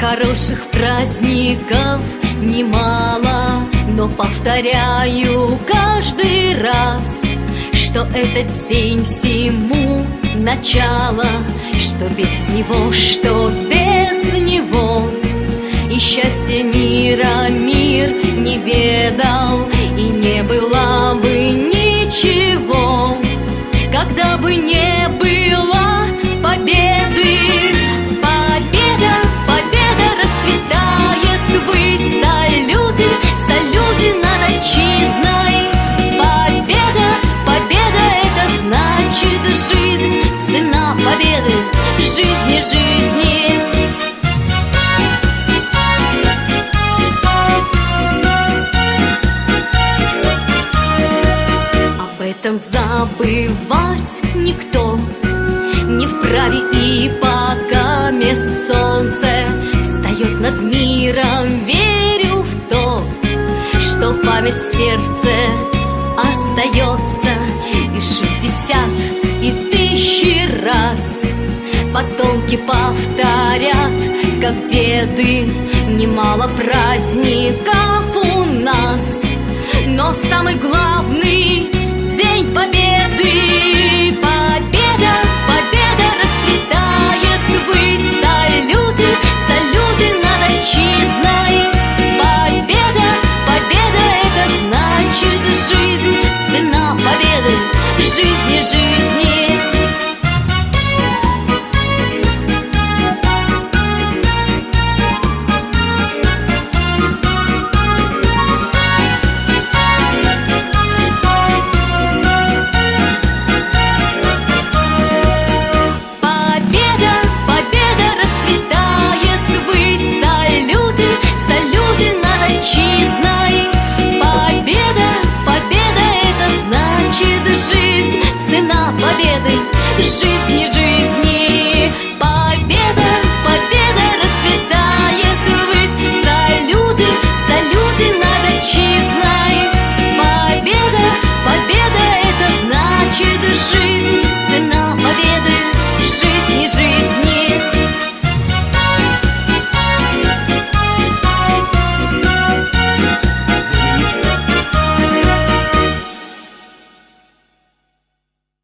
Хороших праздников немало, но повторяю каждый раз, что этот день всему начало, что без него, что без него. И счастье мира мир не ведал, и не было бы ничего, когда бы не было победы. Победа, победа расцветает вы салюты, салюты над отчизной. Победа, победа это значит жизнь, цена победы, жизни, жизни. Об этом забывать никто не вправе и пока месяц солнце встает над миром, верю в то, что память в сердце остается и шестьдесят, и тысячи раз. Потомки повторят, как деды, немало праздников у нас. Но самый главный день победы жизни, жизни не жизнь.